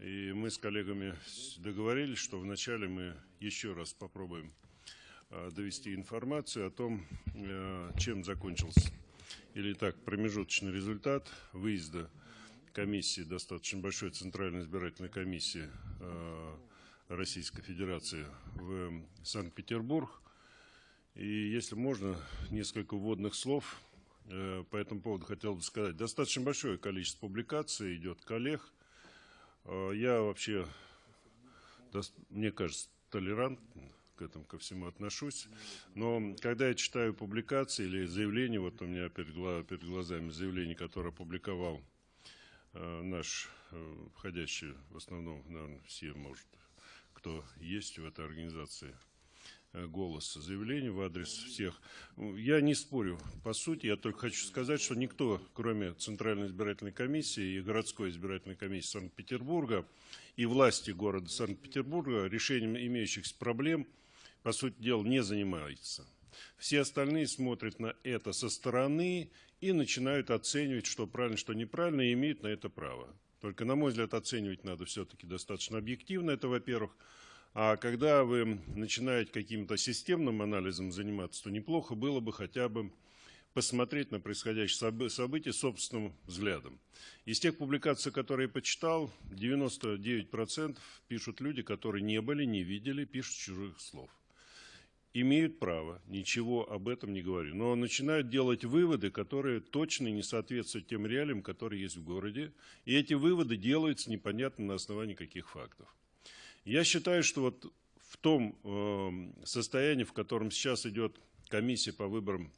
И мы с коллегами договорились, что вначале мы еще раз попробуем э, довести информацию о том, э, чем закончился или так промежуточный результат выезда комиссии, достаточно большой Центральной избирательной комиссии э, Российской Федерации в Санкт-Петербург. И если можно, несколько вводных слов по этому поводу хотел бы сказать. Достаточно большое количество публикаций идет коллег, Э, я вообще, мне кажется, толерантно к этому ко всему отношусь. Но когда я читаю публикации или заявления, вот у меня перед, перед глазами заявление, которое опубликовал э, наш э, входящий, в основном, наверное, все, может, кто есть в этой организации, голос заявлений в адрес всех. Я не спорю. По сути, я только хочу сказать, что никто, кроме Центральной избирательной комиссии и городской избирательной комиссии Санкт-Петербурга и власти города Санкт-Петербурга решением имеющихся проблем, по сути дела, не занимается. Все остальные смотрят на это со стороны и начинают оценивать, что правильно, что неправильно, и имеют на это право. Только, на мой взгляд, оценивать надо все-таки достаточно объективно, это во-первых. А когда вы начинаете каким-то системным анализом заниматься, то неплохо было бы хотя бы посмотреть на происходящие события собственным взглядом. Из тех публикаций, которые я почитал, 99% пишут люди, которые не были, не видели, пишут чужих слов. Имеют право, ничего об этом не говорю. Но начинают делать выводы, которые точно не соответствуют тем реалиям, которые есть в городе. И эти выводы делаются непонятно на основании каких фактов. Я считаю, что вот в том э, состоянии, в котором сейчас идет комиссия по выборам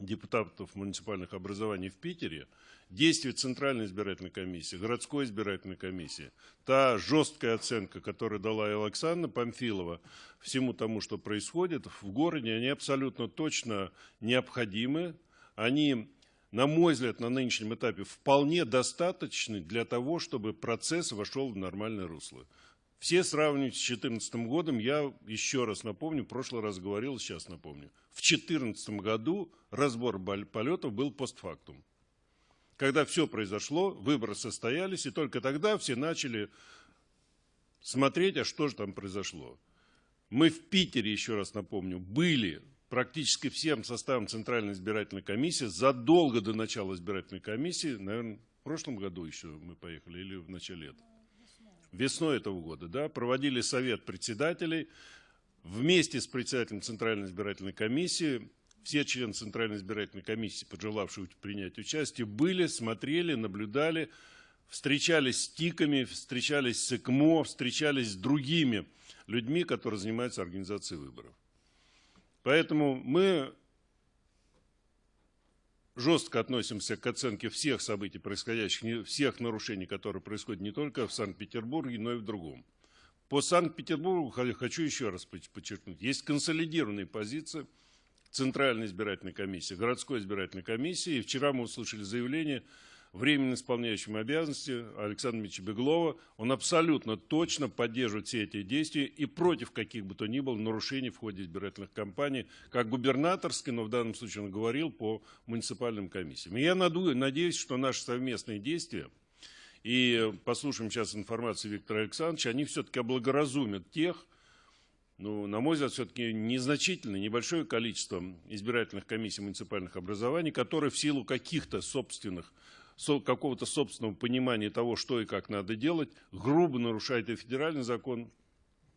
депутатов муниципальных образований в Питере, действие Центральной избирательной комиссии, городской избирательной комиссии, та жесткая оценка, которую дала и Александра Памфилова всему тому, что происходит в городе, они абсолютно точно необходимы. Они, на мой взгляд, на нынешнем этапе вполне достаточны для того, чтобы процесс вошел в нормальное русло. Все сравнивают с 2014 годом. Я еще раз напомню, в прошлый раз говорил, сейчас напомню. В 2014 году разбор полетов был постфактум. Когда все произошло, выборы состоялись, и только тогда все начали смотреть, а что же там произошло. Мы в Питере, еще раз напомню, были практически всем составом Центральной избирательной комиссии задолго до начала избирательной комиссии, наверное, в прошлом году еще мы поехали или в начале лета весной этого года, да, проводили совет председателей вместе с председателем Центральной избирательной комиссии, все члены Центральной избирательной комиссии, пожелавшие принять участие, были, смотрели, наблюдали, встречались с ТИКами, встречались с ЭКМО, встречались с другими людьми, которые занимаются организацией выборов. Поэтому мы жестко относимся к оценке всех событий, происходящих, всех нарушений, которые происходят не только в Санкт-Петербурге, но и в другом. По Санкт-Петербургу хочу еще раз подчеркнуть. Есть консолидированные позиции Центральной избирательной комиссии, городской избирательной комиссии. И вчера мы услышали заявление временно исполняющим обязанности Александра Ильича Беглова, он абсолютно точно поддерживает все эти действия и против каких бы то ни было нарушений в ходе избирательных кампаний, как губернаторской, но в данном случае он говорил по муниципальным комиссиям. И я надеюсь, что наши совместные действия, и послушаем сейчас информацию Виктора Александровича, они все-таки облагоразумят тех, ну, на мой взгляд, все-таки незначительное, небольшое количество избирательных комиссий муниципальных образований, которые в силу каких-то собственных какого-то собственного понимания того, что и как надо делать, грубо нарушает и федеральный закон,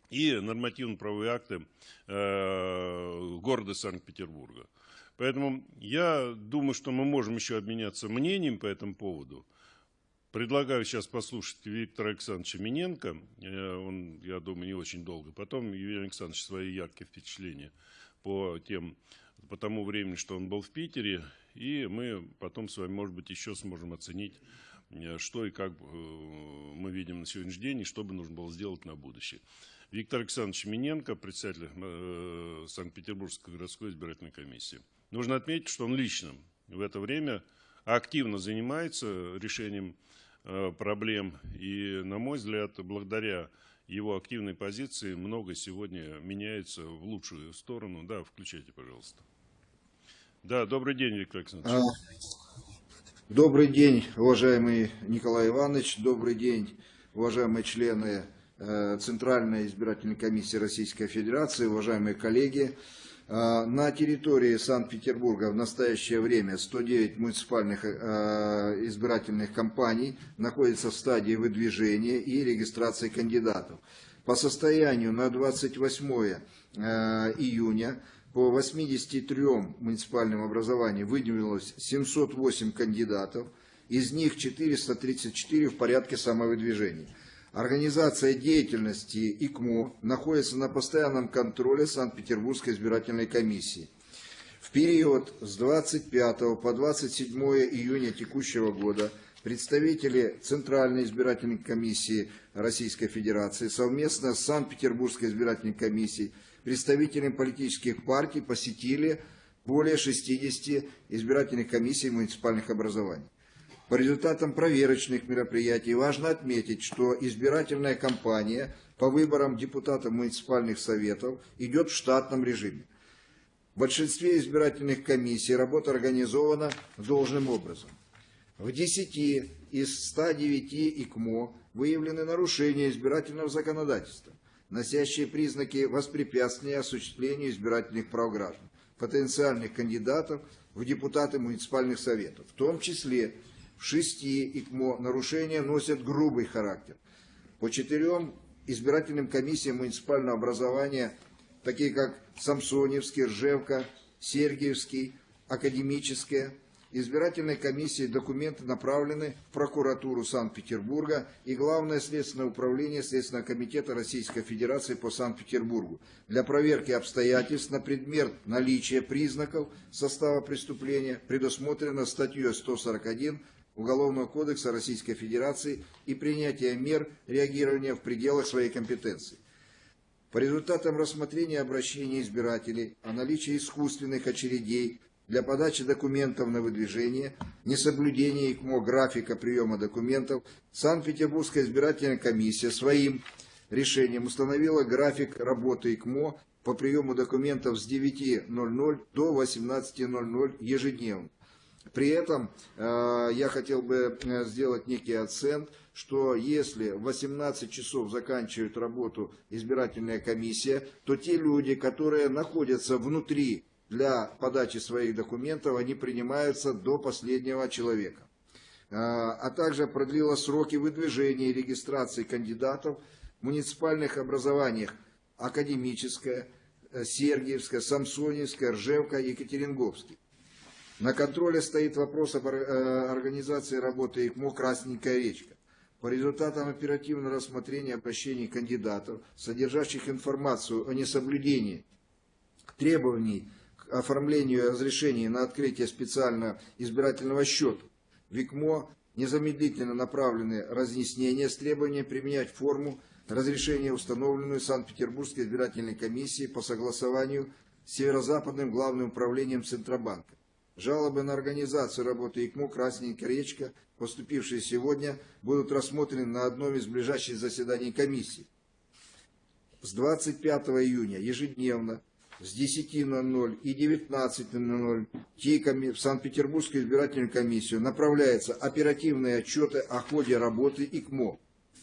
и нормативно-правовые акты э, города Санкт-Петербурга. Поэтому я думаю, что мы можем еще обменяться мнением по этому поводу. Предлагаю сейчас послушать Виктора Александровича Миненко. Э, он, я думаю, не очень долго. Потом Юрий Александрович свои яркие впечатления по, тем, по тому времени, что он был в Питере, и мы потом с вами, может быть, еще сможем оценить, э, что и как э, мы видим на сегодняшний день, и что бы нужно было сделать на будущее. Виктор Александрович Миненко, председатель э, Санкт-Петербургской городской избирательной комиссии. Нужно отметить, что он лично в это время активно занимается решением проблем. И, на мой взгляд, благодаря его активной позиции много сегодня меняется в лучшую сторону. Да, включайте, пожалуйста. Да, добрый день, Виктор Александрович. А, добрый день, уважаемый Николай Иванович. Добрый день, уважаемые члены э, Центральной избирательной комиссии Российской Федерации, уважаемые коллеги. Э, На территории Санкт-Петербурга в настоящее время 109 муниципальных э, избирательных компаний находятся в стадии выдвижения и регистрации кандидатов. По состоянию на 28 э, июня по 83 муниципальным образованиям выдвинулось 708 кандидатов, из них 434 в порядке самовыдвижения. Организация деятельности ИКМО находится на постоянном контроле Санкт-Петербургской избирательной комиссии. В период с 25 по 27 июня текущего года представители Центральной избирательной комиссии Российской Федерации совместно с Санкт-Петербургской избирательной комиссией, представителями политических партий посетили более 60 избирательных комиссий муниципальных образований. По результатам проверочных мероприятий важно отметить, что избирательная кампания по выборам депутатов муниципальных советов идет в штатном режиме. В большинстве избирательных комиссий работа организована должным образом. В 10 из 109 ИКМО выявлены нарушения избирательного законодательства, носящие признаки воспрепятствия осуществлению избирательных прав граждан, потенциальных кандидатов в депутаты муниципальных советов, в том числе в шести ИКМО нарушения носят грубый характер. По четырем избирательным комиссиям муниципального образования, такие как Самсоневский, Ржевка, Сергиевский, Академическая, избирательной комиссии документы направлены в прокуратуру Санкт-Петербурга и Главное следственное управление Следственного комитета Российской Федерации по Санкт-Петербургу для проверки обстоятельств на предмет наличия признаков состава преступления, предусмотрено статьей 141 Уголовного кодекса Российской Федерации и принятия мер реагирования в пределах своей компетенции. По результатам рассмотрения обращений избирателей о наличии искусственных очередей для подачи документов на выдвижение, несоблюдения ИКМО графика приема документов, Санкт-Петербургская избирательная комиссия своим решением установила график работы ИКМО по приему документов с 9.00 до 18.00 ежедневно. При этом э, я хотел бы э, сделать некий акцент, что если в 18 часов заканчивает работу избирательная комиссия, то те люди, которые находятся внутри для подачи своих документов, они принимаются до последнего человека. Э, а также продлила сроки выдвижения и регистрации кандидатов в муниципальных образованиях Академическая, э, Сергиевская, Самсоневская, Ржевка, Екатеринговский. На контроле стоит вопрос об э, организации работы ИКМО «Красненькая речка». По результатам оперативного рассмотрения обращений кандидатов, содержащих информацию о несоблюдении требований оформлению разрешений на открытие специального избирательного счета, в ИКМО незамедлительно направлены разъяснения с требованием применять форму разрешения, установленную Санкт-Петербургской избирательной комиссией по согласованию с Северо-Западным главным управлением Центробанка. Жалобы на организацию работы ИКМО «Красненькая речка», поступившие сегодня, будут рассмотрены на одном из ближайших заседаний комиссии. С 25 июня ежедневно с 10.00 и 19.00 ТИКами в Санкт-Петербургскую избирательную комиссию направляются оперативные отчеты о ходе работы ИКМО.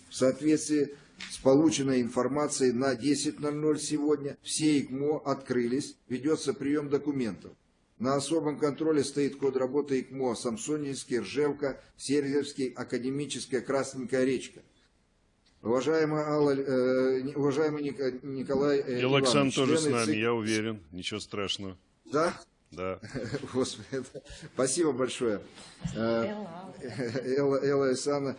В соответствии с полученной информацией на 10.00 сегодня все ИКМО открылись, ведется прием документов. На особом контроле стоит код работы ИКМО Самсонинский, Ржевка, Сергиевский, Академическая, Красненькая речка. Уважаемый, Алла, э, уважаемый Николай э, И Александр тоже с нами, ЦИК... я уверен, ничего страшного. Да? Да. Господи, спасибо большое. Э, Элла, Элла Александровна.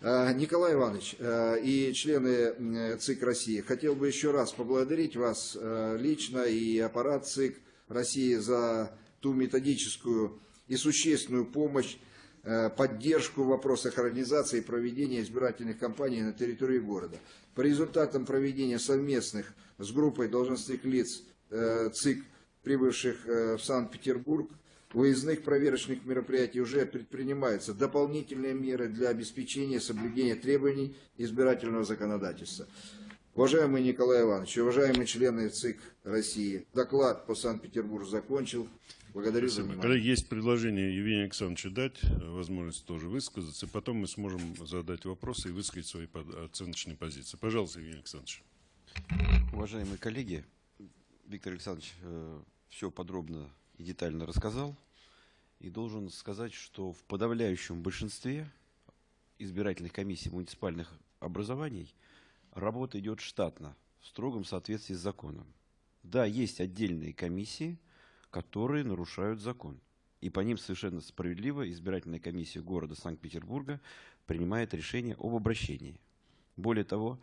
Э, Николай Иванович э, и члены ЦИК России, хотел бы еще раз поблагодарить вас лично и аппарат ЦИК России за ту методическую и существенную помощь, поддержку в вопросах организации и проведения избирательных кампаний на территории города. По результатам проведения совместных с группой должностных лиц э, ЦИК, прибывших э, в Санкт-Петербург, выездных проверочных мероприятий уже предпринимаются дополнительные меры для обеспечения соблюдения требований избирательного законодательства. Уважаемый Николай Иванович, уважаемые члены ЦИК России, доклад по Санкт-Петербургу закончил. Благодарю за Спасибо. внимание. Коллеги, есть предложение Евгению Александровичу дать э, возможность тоже высказаться, и потом мы сможем задать вопросы и высказать свои оценочные позиции. Пожалуйста, Евгений Александрович. Уважаемые коллеги, Виктор Александрович все подробно и детально рассказал. И должен сказать, что в подавляющем большинстве избирательных комиссий муниципальных образований работа идет штатно, в строгом соответствии с законом. Да, есть отдельные комиссии, которые нарушают закон. И по ним совершенно справедливо избирательная комиссия города Санкт-Петербурга принимает решение об обращении. Более того,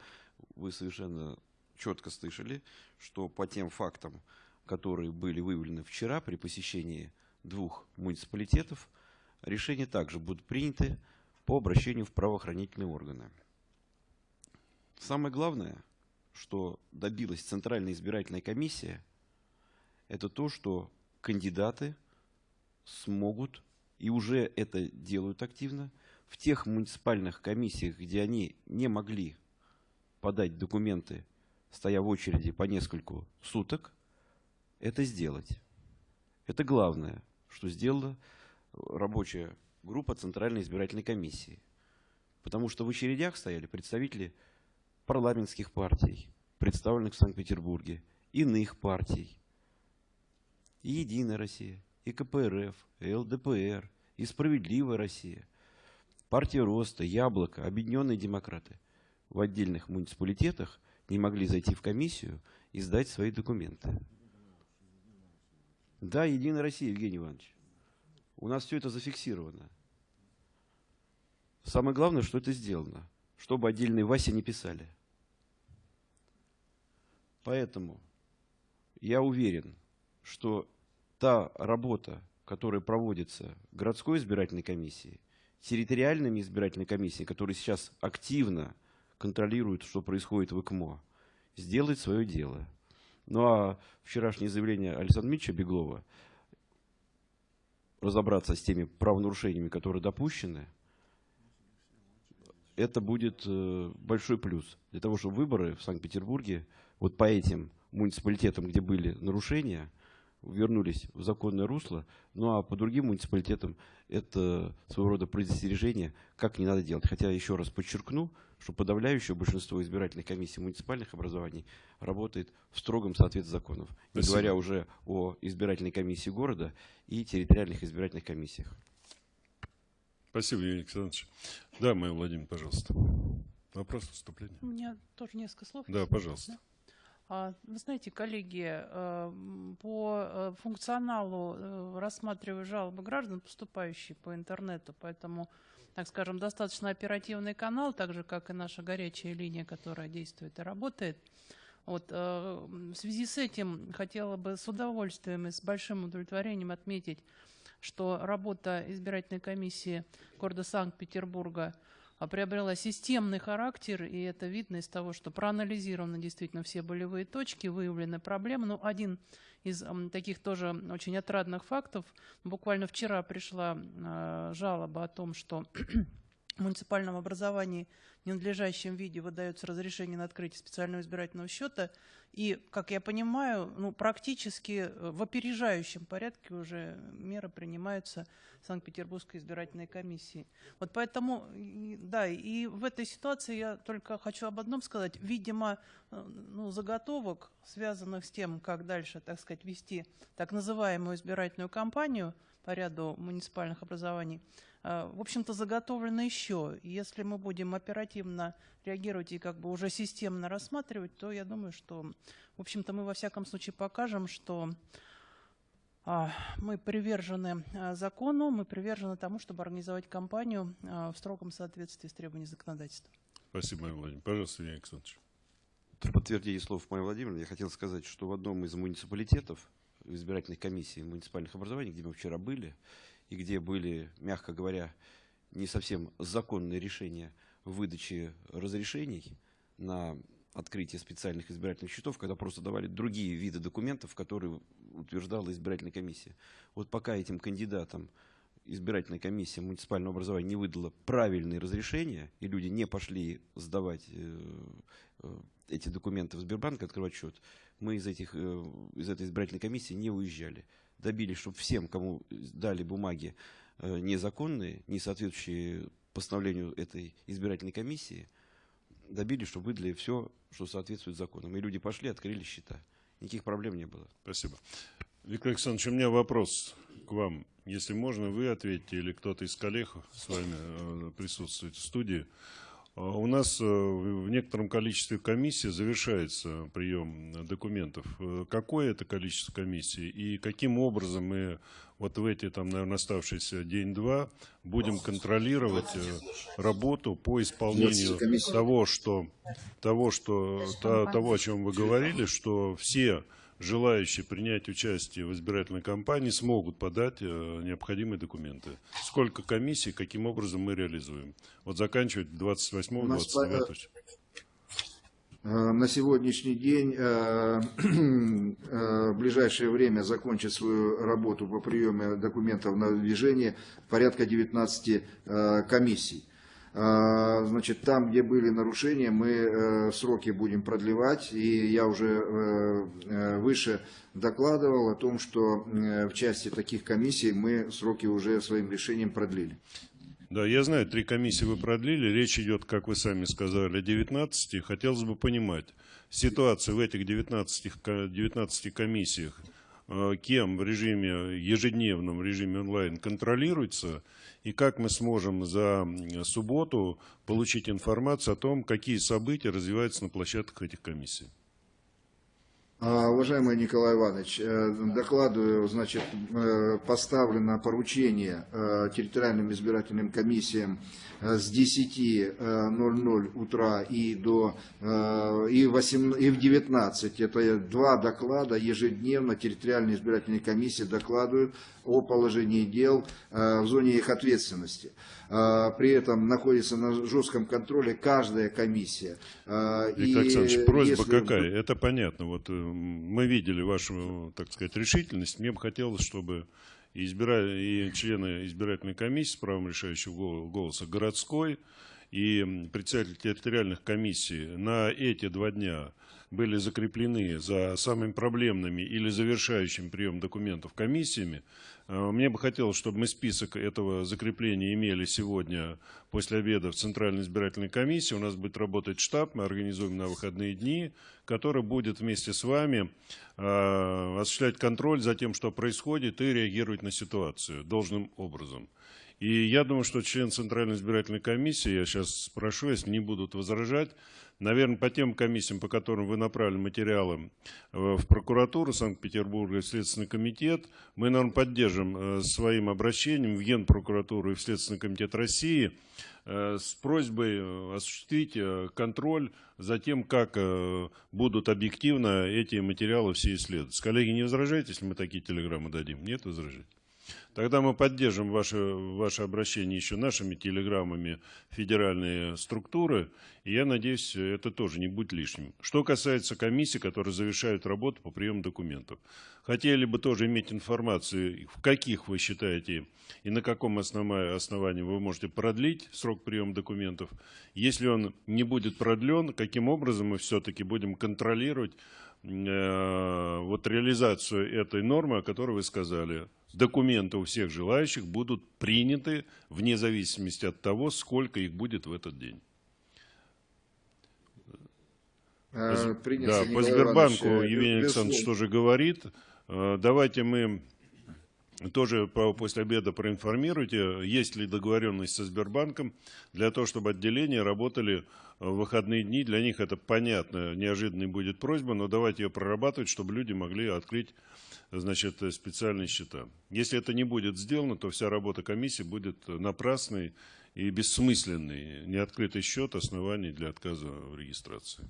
вы совершенно четко слышали, что по тем фактам, которые были выявлены вчера при посещении двух муниципалитетов, решения также будут приняты по обращению в правоохранительные органы. Самое главное, что добилась Центральная избирательная комиссия, это то, что кандидаты смогут, и уже это делают активно, в тех муниципальных комиссиях, где они не могли подать документы, стоя в очереди по нескольку суток, это сделать. Это главное, что сделала рабочая группа Центральной избирательной комиссии. Потому что в очередях стояли представители парламентских партий, представленных в Санкт-Петербурге, иных партий, и Единая Россия, и КПРФ, и ЛДПР, и Справедливая Россия, партия Роста, Яблоко, Объединенные демократы в отдельных муниципалитетах не могли зайти в комиссию и сдать свои документы. Да, Единая Россия, Евгений Иванович. У нас все это зафиксировано. Самое главное, что это сделано, чтобы отдельные Васи не писали. Поэтому я уверен, что та работа, которая проводится городской избирательной комиссией, территориальными избирательными комиссиями, которые сейчас активно контролируют, что происходит в ИКМО, сделает свое дело. Ну а вчерашнее заявление Александра Митча Беглова разобраться с теми правонарушениями, которые допущены, это будет э, большой плюс для того, чтобы выборы в Санкт-Петербурге вот по этим муниципалитетам, где были нарушения, вернулись в законное русло, ну а по другим муниципалитетам это своего рода предостережение, как не надо делать. Хотя еще раз подчеркну, что подавляющее большинство избирательных комиссий муниципальных образований работает в строгом соответствии законов, не Спасибо. говоря уже о избирательной комиссии города и территориальных избирательных комиссиях. Спасибо, Евгений Александрович. Да, Майя Владимировна, пожалуйста. Вопрос, выступление? У меня тоже несколько слов. Да, пожалуйста. можно. А, Вы знаете, коллеги, э, по э, функционалу э, рассматриваю жалобы граждан, поступающие по интернету, поэтому, так скажем, достаточно оперативный канал, так же, как и наша горячая линия, которая действует и работает. Вот, в связи с этим хотела бы с удовольствием и с большим удовлетворением отметить, что работа избирательной комиссии города Санкт-Петербурга приобрела системный характер, и это видно из того, что проанализированы действительно все болевые точки, выявлены проблемы. Ну, один из таких тоже очень отрадных фактов. Буквально вчера пришла э, жалоба о том, что в муниципальном образовании в ненадлежащем виде выдается разрешение на открытие специального избирательного счета. И, как я понимаю, ну, практически э, в опережающем порядке уже меры принимаются Санкт-Петербургской избирательной комиссией. Вот поэтому, да, и в этой ситуации я только хочу об одном сказать. Видимо, э, ну, заготовок, связанных с тем, как дальше, так сказать, вести так называемую избирательную кампанию по ряду муниципальных образований, в общем-то, заготовлено еще. Если мы будем оперативно реагировать и как бы уже системно рассматривать, то я думаю, что, в общем-то, мы во всяком случае покажем, что а, мы привержены а, закону, мы привержены тому, чтобы организовать кампанию а, в строгом соответствии с требованиями законодательства. Спасибо, Майя Владимировна. Пожалуйста, Евгений Александрович. В подтверждение слов Майи Владимировны я хотел сказать, что в одном из муниципалитетов, в избирательной комиссии муниципальных образований, где мы вчера были, и где были, мягко говоря, не совсем законные решения выдачи разрешений на открытие специальных избирательных счетов, когда просто давали другие виды документов, которые утверждала избирательная комиссия. Вот пока этим кандидатам избирательная комиссия муниципального образования не выдала правильные разрешения, и люди не пошли сдавать э, э, эти документы в Сбербанк, открывать счет, мы из, этих, э, из этой избирательной комиссии не уезжали. Добились, чтобы всем, кому дали бумаги э, незаконные, не соответствующие постановлению этой избирательной комиссии, добились, чтобы выдали все, что соответствует законам. И люди пошли, открыли счета. Никаких проблем не было. Спасибо. Виктор Александрович, у меня вопрос к вам. Если можно, вы ответите или кто-то из коллег с вами э, присутствует в студии. А У нас э, в некотором количестве комиссий завершается прием документов. Э, Какое это количество комиссий и каким образом мы вот в эти, там, наверное, оставшиеся день-два будем контролировать э, работу по исполнению 20 комиссий. того, что, того, что, то- того, о чем вы говорили, что все желающие принять участие в избирательной кампании смогут подать э, необходимые документы. Сколько комиссий, каким образом мы реализуем? Вот заканчивать 28 У нас 29 Э, На сегодняшний день э, э, в ближайшее время закончит свою работу по приему документов на движение порядка 19 э, комиссий. Э, Значит, там, где были нарушения, мы э, сроки будем продлевать. И я уже э, э, выше докладывал о том, что в части таких комиссий мы сроки уже своим решением продлили. Да, я знаю, три комиссии вы продлили. Речь идет, как вы сами сказали, о 19. Хотелось бы понимать ситуацию в этих 19, ко- 19 комиссиях, кем в режиме, ежедневном режиме онлайн контролируется, и как мы сможем за субботу получить информацию о том, какие события развиваются на площадках этих комиссий. А, Уважаемый Николай Иванович, э, докладываю, значит, э, поставлено поручение э, территориальным избирательным комиссиям с 10.00 утра и до и, 8, и в 19. Это два доклада ежедневно территориальные избирательные комиссии докладывают о положении дел в зоне их ответственности. Э, При этом находится на жестком контроле каждая комиссия. И Виктор Александрович, просьба если- какая? Это понятно. Вот э, мы видели вашу, так сказать, решительность. Мне бы хотелось, чтобы и, избира- и члены избирательной комиссии с правом решающего гол- голоса городской и председатели территориальных комиссий на эти два дня были закреплены за самыми проблемными или завершающим прием документов комиссиями. Э, Мне бы хотелось, чтобы мы список этого закрепления имели сегодня после обеда в Центральной избирательной комиссии. У нас будет работать штаб, мы организуем на выходные дни, который будет вместе с вами э, осуществлять контроль за тем, что происходит, и реагировать на ситуацию должным образом. И я думаю, что член Центральной избирательной комиссии, я сейчас спрошу, если не будут возражать, наверное, по тем комиссиям, по которым вы направили материалы э, в прокуратуру Санкт-Петербурга и в Следственный комитет, мы, наверное, поддержим э, своим обращением в Генпрокуратуру и в Следственный комитет России э, с просьбой осуществить контроль за тем, как будут объективно эти материалы все исследоваться. Коллеги, не возражаете, если мы такие телеграммы дадим? Нет возражений? Тогда мы поддержим ваше, ваше обращение еще нашими телеграммами федеральные структуры, и я надеюсь, это тоже не будет лишним. Что касается комиссий, которые завершают работу по приему документов. Хотели бы тоже иметь информацию, в каких вы считаете и на каком основа- основании вы можете продлить срок приема документов. Если он не будет продлен, каким образом мы все-таки будем контролировать э, вот реализацию этой нормы, о которой вы сказали. Документы у всех желающих будут приняты вне зависимости от того, сколько их будет в этот день. Э, принято, да, по Сбербанку Иванович, э, Евгений. Александрович тоже говорит. Э, Давайте мы тоже по- после обеда проинформируйте, есть ли договоренность со Сбербанком для того, чтобы отделения работали э, в выходные дни. Для них это понятно, неожиданной будет просьба, но давайте ее прорабатывать, чтобы люди могли открыть значит, э, специальные счета. Если это не будет сделано, то вся работа комиссии будет напрасной и бессмысленной. Неоткрытый счет – оснований для отказа в регистрации.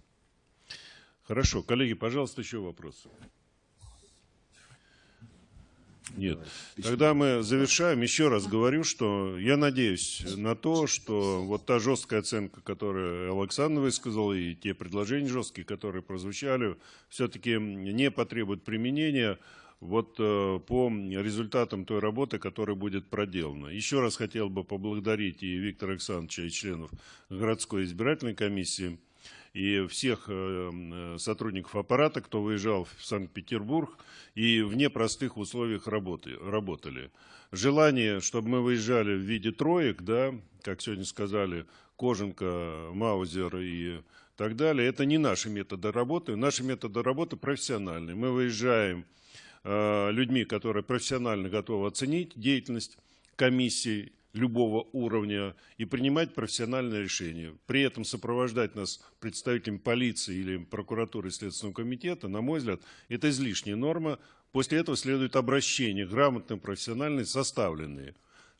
Хорошо. Коллеги, пожалуйста, еще вопросы. Нет. Тогда мы завершаем. Еще раз говорю, что я надеюсь на то, что вот та жесткая оценка, которую Александр высказал, и те предложения жесткие, которые прозвучали, все-таки не потребуют применения вот э, по результатам той работы, которая будет проделана. Еще раз хотел бы поблагодарить и Виктора Александровича, и членов городской избирательной комиссии, и всех э, э, сотрудников аппарата, кто выезжал в Санкт-Петербург и в непростых условиях работы, работали. Желание, чтобы мы выезжали в виде троек, да, как сегодня сказали, Коженко, Маузер и так далее, это не наши методы работы. Наши методы работы профессиональные. Мы выезжаем э, людьми, которые профессионально готовы оценить деятельность комиссии любого уровня и принимать профессиональное решение. При этом сопровождать нас представителями полиции или прокуратуры Следственного комитета, на мой взгляд, это излишняя норма. После этого следует обращение, грамотные, профессиональные, составленные.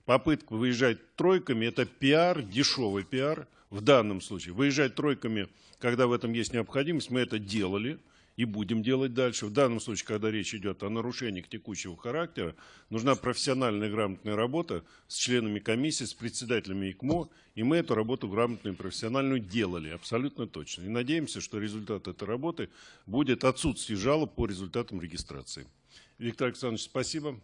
Попытка выезжать тройками – это пиар, дешевый пиар в данном случае. Выезжать тройками, когда в этом есть необходимость, мы это делали и будем делать дальше. В данном случае, когда речь идет о нарушениях текущего характера, нужна профессиональная грамотная работа с членами комиссии, с председателями ИКМО, и мы эту работу грамотную и профессиональную делали, абсолютно точно. И надеемся, что результат этой работы будет отсутствие жалоб по результатам регистрации. Виктор Александрович, спасибо.